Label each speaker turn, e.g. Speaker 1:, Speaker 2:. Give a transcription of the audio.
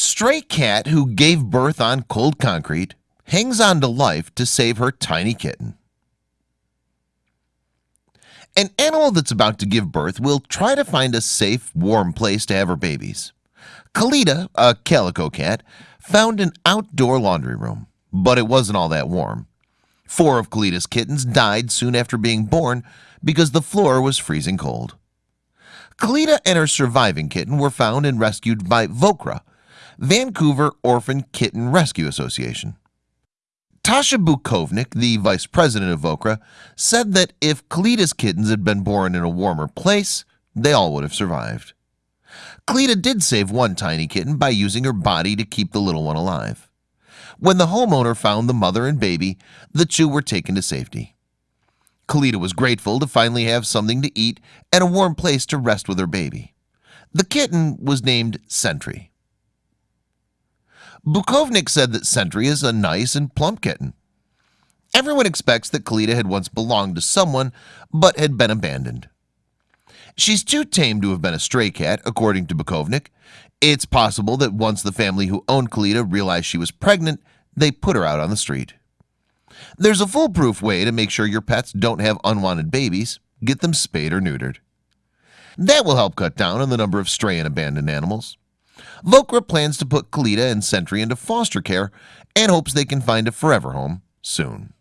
Speaker 1: Stray cat who gave birth on cold concrete hangs on to life to save her tiny kitten. An animal that's about to give birth will try to find a safe warm place to have her babies. Kalita a calico cat found an outdoor laundry room But it wasn't all that warm. Four of Kalita's kittens died soon after being born because the floor was freezing cold. Kalita and her surviving kitten were found and rescued by Vokra Vancouver Orphan Kitten Rescue Association Tasha Bukovnik, the vice president of Vokra, said that if Kalita's kittens had been born in a warmer place, they all would have survived. Kalita did save one tiny kitten by using her body to keep the little one alive. When the homeowner found the mother and baby, the two were taken to safety. Kalita was grateful to finally have something to eat and a warm place to rest with her baby. The kitten was named Sentry. Bukovnik said that Sentry is a nice and plump kitten. Everyone expects that Kalita had once belonged to someone but had been abandoned. She's too tame to have been a stray cat according to Bukovnik. It's possible that once the family who owned Kalita realized she was pregnant they put her out on the street. There's a foolproof way to make sure your pets don't have unwanted babies. Get them spayed or neutered. That will help cut down on the number of stray and abandoned animals Vokra plans to put Kalita and Sentry into foster care and hopes they can find a forever home soon